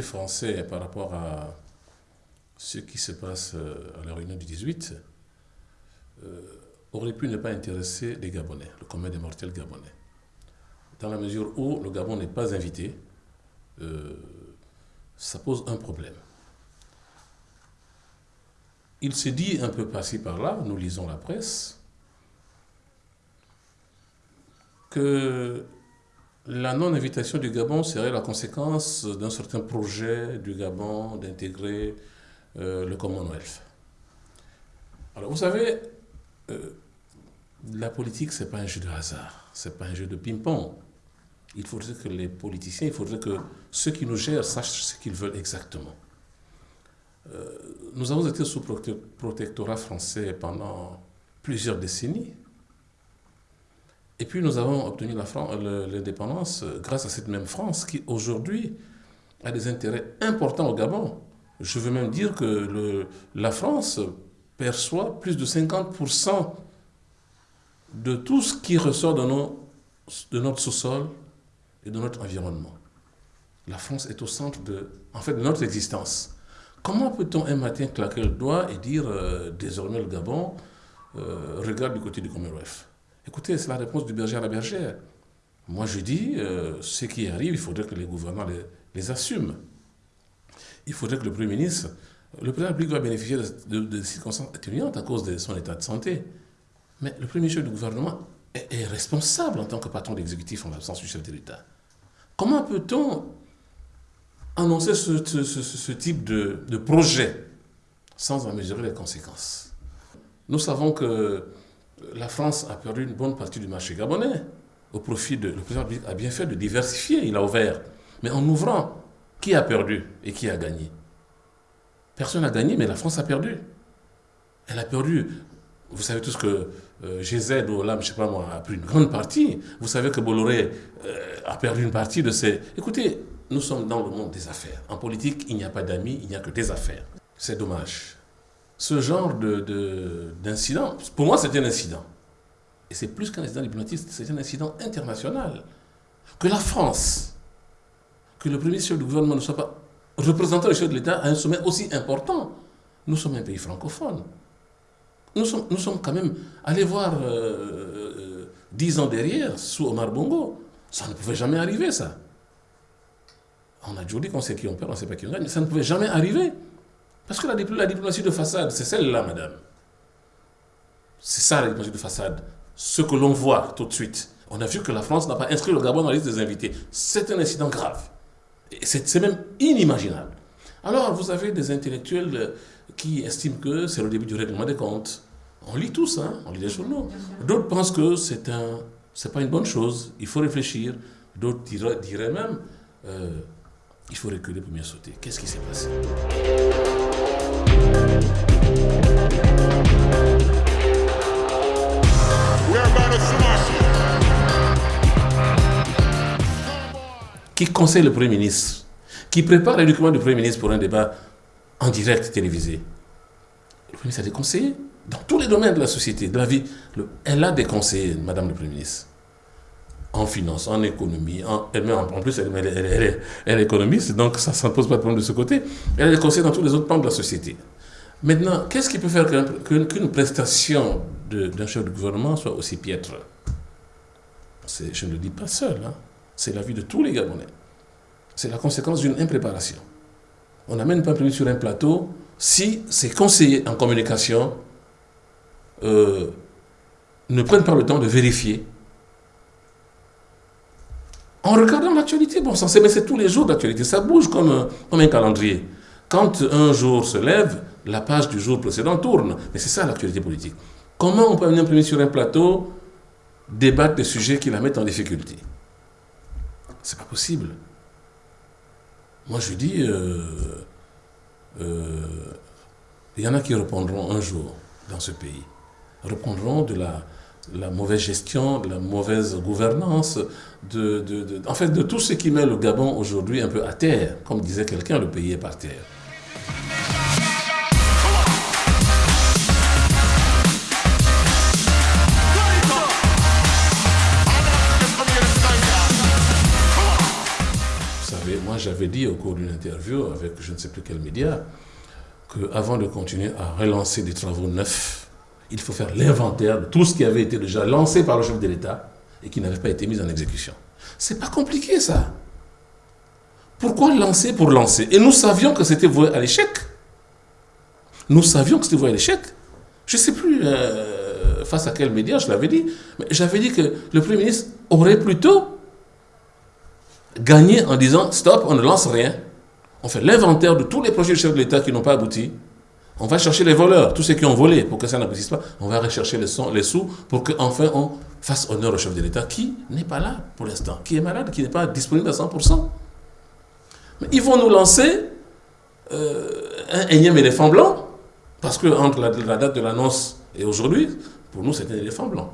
français par rapport à ce qui se passe euh, à la réunion du 18 euh, aurait pu ne pas intéresser les Gabonais, le commun des mortels gabonais. Dans la mesure où le Gabon n'est pas invité, euh, ça pose un problème. Il se dit un peu par par-là, nous lisons la presse, que la non-invitation du Gabon serait la conséquence d'un certain projet du Gabon d'intégrer euh, le Commonwealth. Alors vous savez, euh, la politique, ce n'est pas un jeu de hasard, ce n'est pas un jeu de ping-pong. Il faudrait que les politiciens, il faudrait que ceux qui nous gèrent sachent ce qu'ils veulent exactement. Euh, nous avons été sous protectorat français pendant plusieurs décennies. Et puis nous avons obtenu l'indépendance grâce à cette même France qui aujourd'hui a des intérêts importants au Gabon. Je veux même dire que la France perçoit plus de 50% de tout ce qui ressort de notre sous-sol et de notre environnement. La France est au centre de, en fait, de notre existence. Comment peut-on un matin claquer le doigt et dire euh, désormais le Gabon euh, regarde du côté du Commonwealth? Écoutez, c'est la réponse du berger à la bergère. Moi, je dis, euh, ce qui arrive, il faudrait que les gouvernements les, assument. Il faudrait que le Premier ministre, le président public doit bénéficier de, circonstances atténuantes à cause de son état de santé. Mais le Premier ministre du gouvernement est, responsable en tant que patron d'exécutif en l'absence du chef de l'État. Comment peut-on annoncer ce, type de, de projet sans en mesurer les conséquences? Nous savons que la France a perdu une bonne partie du marché gabonais au profit de... Le président a bien fait de diversifier, il a ouvert. Mais en ouvrant, qui a perdu et qui a gagné? Personne n'a gagné, mais la France a perdu. Elle a perdu. Vous savez tous que euh, GZ ou Olam, je sais pas moi, a pris une grande partie. Vous savez que Bolloré euh, a perdu une partie de ses... Écoutez, nous sommes dans le monde des affaires. En politique, il n'y a pas d'amis, il n'y a que des affaires. C'est dommage ce genre d'incident, de, pour moi c'est un incident. Et c'est plus qu'un incident diplomatique, c'est un incident international. Que la France, que le premier chef du gouvernement ne soit pas représentant du chef de l'État à un sommet aussi important. Nous sommes un pays francophone. Nous sommes, nous sommes quand même allés voir euh, euh, dix ans derrière, sous Omar Bongo. Ça ne pouvait jamais arriver, ça. On a toujours dit qu'on sait qui on perd, on ne sait pas qui on gagne, ça ne pouvait jamais arriver. Parce que la, diplomatie de façade, c'est celle-là, madame. C'est ça la diplomatie de façade. Ce que l'on voit tout de suite. On a vu que la France n'a pas inscrit le Gabon dans la liste des invités. C'est un incident grave. C'est même inimaginable. Alors, vous avez des intellectuels euh, qui estiment que c'est le début du règlement des comptes. On lit tout ça, on lit les journaux. D'autres pensent que c'est un, c'est pas une bonne chose, il faut réfléchir. D'autres diraient, même, euh, il faut reculer pour mieux sauter. Qu'est-ce qui s'est passé? Qui conseille le Premier ministre, qui prépare les documents du Premier ministre pour un débat en direct télévisé. Le Premier ministre a des conseillers dans tous les domaines de la société, de la vie. elle a des conseillers, Madame le Premier ministre en finance, en économie, en, elle en, plus elle, est économiste, donc ça ne pose pas de problème de ce côté. Elle a des conseils dans tous les autres plans de la société. Maintenant, qu'est-ce qui peut faire qu'une prestation d'un chef de gouvernement soit aussi piètre? Je ne le dis pas seul, hein. c'est la vie de tous les Gabonais. C'est la conséquence d'une impréparation. On n'amène pas un sur un plateau si ses conseillers en communication euh, ne prennent pas le temps de vérifier en regardant l'actualité, bon c'est tous les jours d'actualité, ça bouge comme, comme un calendrier. Quand un jour se lève, la page du jour précédent tourne. Mais c'est ça l'actualité politique. Comment on peut venir imprimer sur un plateau, débattre des sujets qui la mettent en difficulté? C'est pas possible. Moi je dis, euh, euh, il y en a qui répondront un jour dans ce pays, répondront de la, mauvaise gestion, de la mauvaise gouvernance, de, en fait de tout ce qui met le Gabon aujourd'hui un peu à terre. Comme disait quelqu'un, le pays est par terre. J'avais dit au cours d'une interview avec je ne sais plus quel média, qu'avant de continuer à relancer des travaux neufs, il faut faire l'inventaire de tout ce qui avait été déjà lancé par le chef de l'État et qui n'avait pas été mis en exécution. C'est pas compliqué ça. Pourquoi lancer pour lancer? Et nous savions que c'était voué à l'échec. Nous savions que c'était voué à l'échec. Je ne sais plus euh, face à quel média je l'avais dit, mais j'avais dit que le Premier ministre aurait plutôt gagné en disant stop, on ne lance rien. On fait l'inventaire de tous les projets du chef de l'État qui n'ont pas abouti. On va chercher les voleurs, tous ceux qui ont volé pour que ça n'aboutisse pas. On va rechercher les, les sous pour qu'enfin on fasse honneur au chef de l'État qui n'est pas là pour l'instant, qui est malade, qui n'est pas disponible à 100%. Mais ils vont nous lancer euh, un énième éléphant blanc, parce que entre la, date de l'annonce et aujourd'hui, pour nous, c'est un éléphant blanc.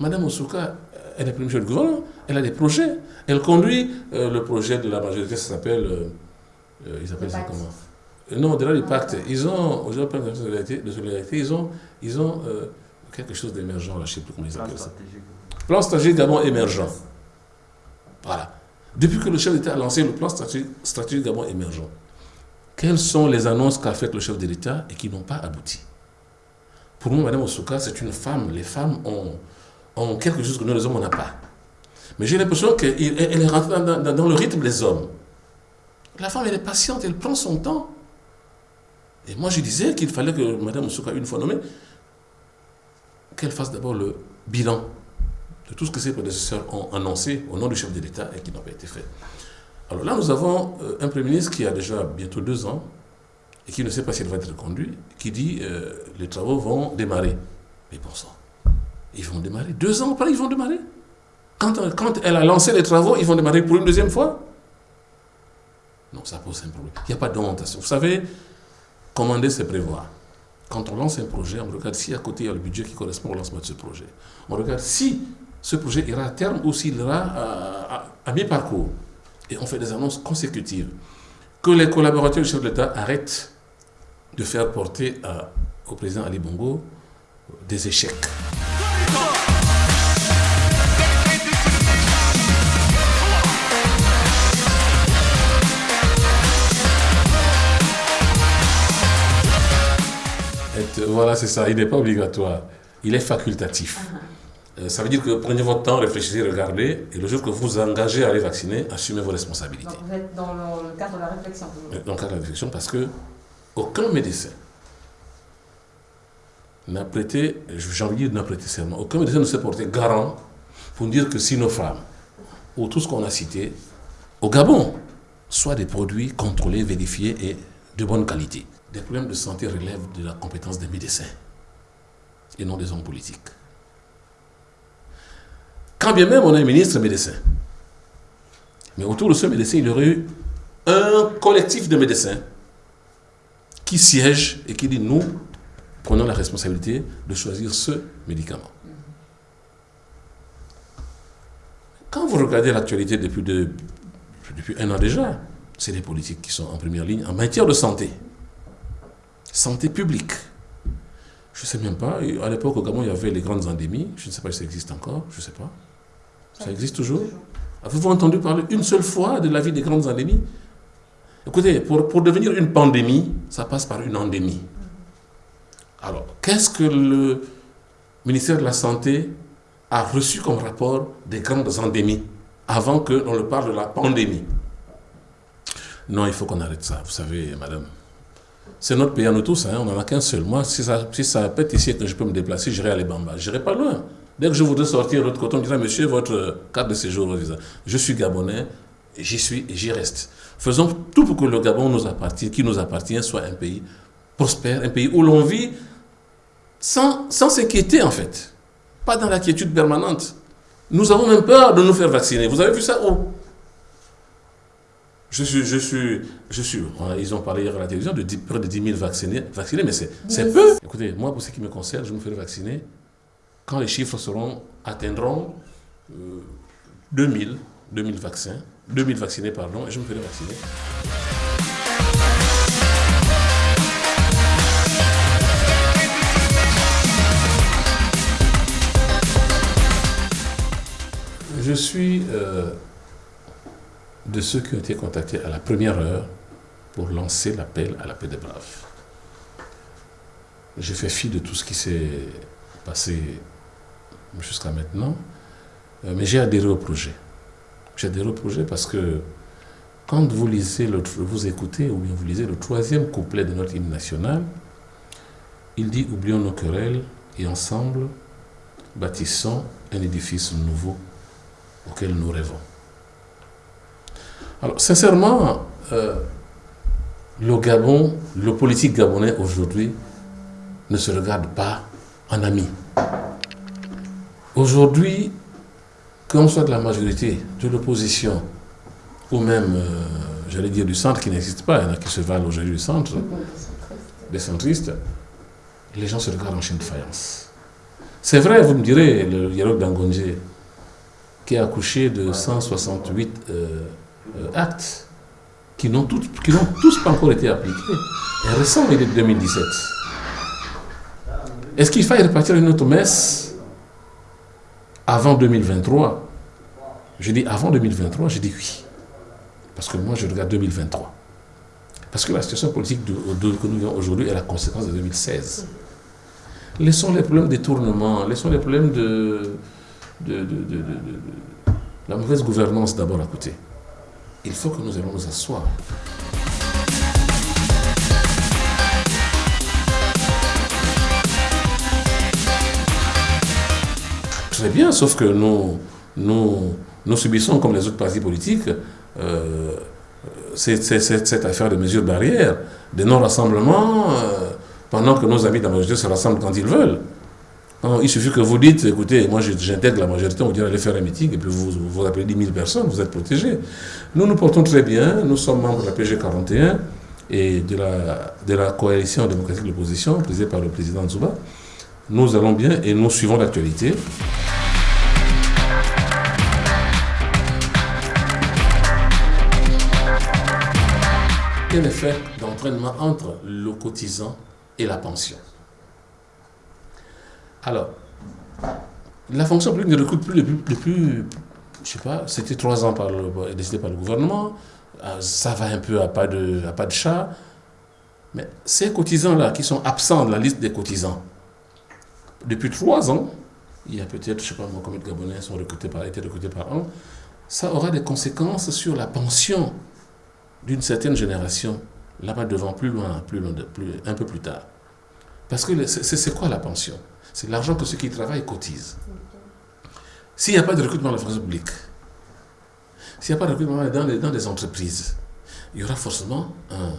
Madame Osuka, elle est première du gouvernement, elle a des projets. Elle conduit euh, le projet de la majorité, ça s'appelle. Euh, ils appellent ça comment? Non, au-delà du pacte, ils ont, aujourd'hui, de solidarité, de solidarité, ils ont, ils ont quelque chose d'émergent, je ne sais plus comment ils appellent ça. Plan stratégique Gabon émergent. Voilà. Depuis que le chef d'État a lancé le plan stratégique, Gabon émergent, quelles sont les annonces qu'a faites le chef de l'État et qui n'ont pas abouti? Pour moi, Mme Osuka, c'est une femme. Les femmes ont, ont, quelque chose que nous, les hommes, on n'a pas. Mais j'ai l'impression qu'elle est rentrée dans, le rythme des hommes. La femme, elle est patiente, elle prend son temps. Et moi, je disais qu'il fallait que Mme Osuka, une fois nommée, qu'elle fasse d'abord le bilan de tout ce que ses prédécesseurs ont annoncé au nom du chef de l'État et qui n'a pas été fait. Alors là, nous avons euh, un Premier ministre qui a déjà bientôt deux ans et qui ne sait pas s'il va être conduit, qui dit euh, les travaux vont démarrer. Mais bon sang, ils vont démarrer. Deux ans après, ils vont démarrer. Quand, elle a lancé les travaux, ils vont démarrer pour une deuxième fois. Non, ça pose un problème. Il n'y a pas d'honte. Vous savez, commander, c'est prévoir. Quand on lance un projet, on regarde si à côté il y a le budget qui correspond au lancement de ce projet. On regarde si ce projet ira à terme ou s'il ira à, mi-parcours. Et on fait des annonces consécutives. Que les collaborateurs du chef de l'État arrêtent de faire porter au président Ali Bongo des échecs. Voilà, c'est ça. Il n'est pas obligatoire. Il est facultatif. Uh-huh. Euh, ça veut dire que prenez votre temps, réfléchissez, regardez, et le jour que vous vous engagez à aller vacciner, assumez vos responsabilités. Donc vous êtes dans le cadre de la réflexion Dans le cadre de la réflexion, parce que aucun médecin n'a prêté, j'ai envie n'a prêté serment, aucun médecin ne s'est porté garant pour dire que si nos femmes, ou tout ce qu'on a cité, au Gabon, soient des produits contrôlés, vérifiés et de bonne qualité. Des problèmes de santé relèvent de la compétence des médecins et non des hommes politiques. Quand bien même on a un ministre médecin, mais autour de ce médecin, il y aurait eu un collectif de médecins qui siège et qui dit nous prenons la responsabilité de choisir ce médicament. Quand vous regardez l'actualité depuis, un an déjà, c'est les politiques qui sont en première ligne en matière de santé. Santé publique. Je ne sais même pas, à l'époque au Gabon, il y avait les grandes endémies, je ne sais pas si ça existe encore, je ne sais pas. Ça existe toujours Avez-vous entendu parler une seule fois de la vie des grandes endémies? Écoutez, pour devenir une pandémie, ça passe par une endémie. Alors, qu'est-ce que le ministère de la Santé a reçu comme rapport des grandes endémies avant qu'on le parle de la pandémie? Non, il faut qu'on arrête ça. Vous savez, madame, c'est notre pays à nous tous, hein, on n'en a qu'un seul. Moi, si ça, si ça pète ici et que je peux me déplacer, j'irai à Lebamba. Je n'irai pas loin. Dès que je voudrais sortir de l'autre côté, on me dirait, monsieur, votre carte de séjour, je suis gabonais, j'y suis et j'y reste. Faisons tout pour que le Gabon qui nous appartient, soit un pays prospère, un pays où l'on vit sans s'inquiéter en fait. Pas dans l'inquiétude permanente. Nous avons même peur de nous faire vacciner. Vous avez vu ça où je suis, je suis, je suis, ils ont parlé hier à la télévision de près de 10 000 vaccinés, vaccinés mais c'est peu. Écoutez, moi, pour ce qui me concerne, je me ferai vacciner quand les chiffres seront, atteindront 2000, 2000 vaccins, 2000 vaccinés, pardon, et je me ferai vacciner. Je suis euh, de ceux qui ont été contactés à la première heure pour lancer l'appel à la paix des braves. J'ai fait fi de tout ce qui s'est passé jusqu'à maintenant, euh, mais j'ai adhéré au projet. J'ai adhéré au projet parce que quand vous lisez, le, vous écoutez ou bien vous lisez le troisième couplet de notre hymne national, il dit Oublions nos querelles et ensemble bâtissons un édifice nouveau auquel nous rêvons. Alors, sincèrement, euh, le Gabon, le politique gabonais aujourd'hui ne se regarde pas en ami. Aujourd'hui, qu'on soit de la majorité, de l'opposition, ou même, euh, j'allais dire, du centre qui n'existe pas, il y en a qui se valent aujourd'hui du centre, des centristes, les gens se regardent en chaîne de faïence. C'est vrai, vous me direz, le dialogue d'Angonje, qui a accouché de 168 euh, euh, actes, qui n'ont tous, pas encore été appliqués, est récent, il est de 2017. Est-ce qu'il faille repartir une autre messe avant 2023 Je dis avant 2023, je dis oui. Parce que moi, je regarde 2023. Parce que la situation politique que nous vivons aujourd'hui est la conséquence de 2016. Laissons les problèmes de détournement, laissons les problèmes de, de, de la mauvaise gouvernance d'abord à côté. Il faut que nous allons nous asseoir. Très bien, sauf que nous, nous, nous subissons, comme les autres partis politiques, euh, cette, affaire de mesures barrières, de non-rassemblement, euh, pendant que nos amis de la majorité se rassemblent quand ils veulent. Il suffit que vous dites, écoutez, moi j'intègre la majorité, on dit aller faire un meeting, et puis vous, vous appelez 10 000 personnes, vous êtes protégés. Nous nous portons très bien, nous sommes membres de la PG 41 et de la, de la coalition démocratique de l'opposition, présidée par le président Zouba. Nous allons bien et nous suivons l'actualité. un effet d'entraînement entre le cotisant et la pension? Alors, la fonction publique ne recrute plus depuis, je sais pas, c'était trois ans par le, décidé par le gouvernement, euh, ça va un peu à pas de, à de chat, mais ces cotisants-là qui sont absents de la liste des cotisants, depuis trois ans, il y a peut-être, je ne sais pas combien de Gabonais sont recrutés par, été recrutés par an, ça aura des conséquences sur la pension d'une certaine génération, là-bas devant, plus loin, plus loin plus, un peu plus tard. Parce que c'est quoi la pension? C'est l'argent que ceux qui travaillent cotisent. S'il n'y a pas de recrutement dans la fonction publique, s'il n'y a pas de recrutement dans les, dans entreprises, il y aura forcément un,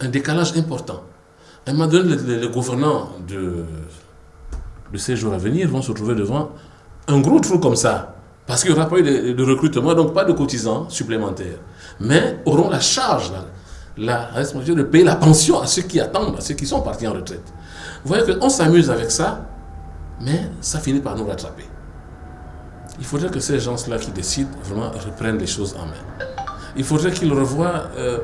un décalage important. À un moment donné, les, gouvernants de, de ces jours à venir vont se trouver devant un gros trou comme ça. Parce qu'il n'y aura pas eu de, recrutement, donc pas de cotisants supplémentaires. Mais auront la charge, la, responsabilité de payer la pension à ceux qui attendent, à ceux qui sont partis en retraite. Vous voyez qu'on s'amuse avec ça, mais ça finit par nous rattraper. Il faudrait que ces gens-là qui décident vraiment reprennent les choses en main. Il faudrait qu'ils revoient. Euh,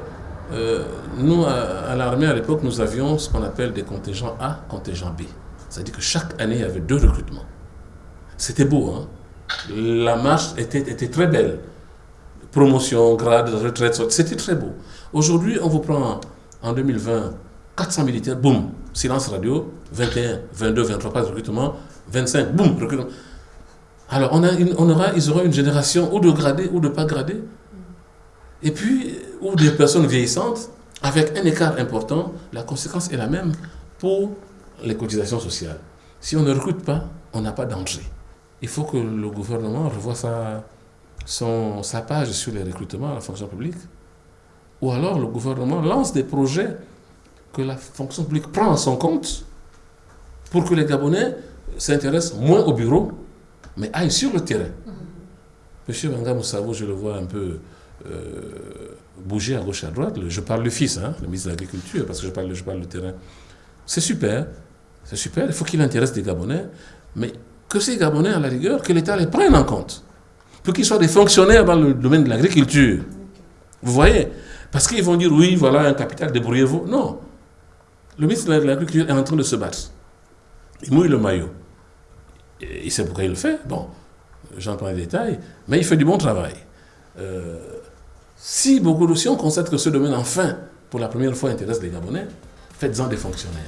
euh, nous, à, l'armée, à l'époque, nous avions ce qu'on appelle des contingents A, contingents B. C'est-à-dire que chaque année, il y avait deux recrutements. C'était beau, hein la marche était, était très belle. Promotion, grade, retraite, c'était très beau. Aujourd'hui, on vous prend en 2020 400 militaires, boum, silence radio, 21, 22, 23, pas de recrutement, 25, boum, recrutement. Alors, on, a on aura, ils auront une génération ou de gradés ou de pas gradés. Et puis, ou des personnes vieillissantes, avec un écart important, la conséquence est la même pour les cotisations sociales. Si on ne recrute pas, on n'a pas d'entrée il faut que le gouvernement revoie sa, son, sa page sur les recrutements à la fonction publique. Ou alors le gouvernement lance des projets que la fonction publique prend en son compte pour que les Gabonais s'intéressent moins au bureau, mais aillent sur le terrain. Monsieur Banga Moussavo, je le vois un peu euh, bouger à gauche et à droite. Je parle du fils, hein, le ministre de l'Agriculture, parce que je parle, je parle du terrain. C'est super, c'est super, il faut qu'il intéresse des Gabonais, mais que ces Gabonais, à la rigueur, que l'État les prenne en compte. Pour qu'ils soient des fonctionnaires dans le domaine de l'agriculture. Vous voyez? Parce qu'ils vont dire, oui, voilà un capital, débrouillez-vous. Non. Le ministre de l'Agriculture est en train de se battre. Il mouille le maillot. il sait pourquoi il le fait. Bon, j'entends les détails, mais il fait du bon travail. euh, si, beaucoup de, si on constate que ce domaine, enfin, pour la première fois, intéresse les Gabonais, faites-en des fonctionnaires.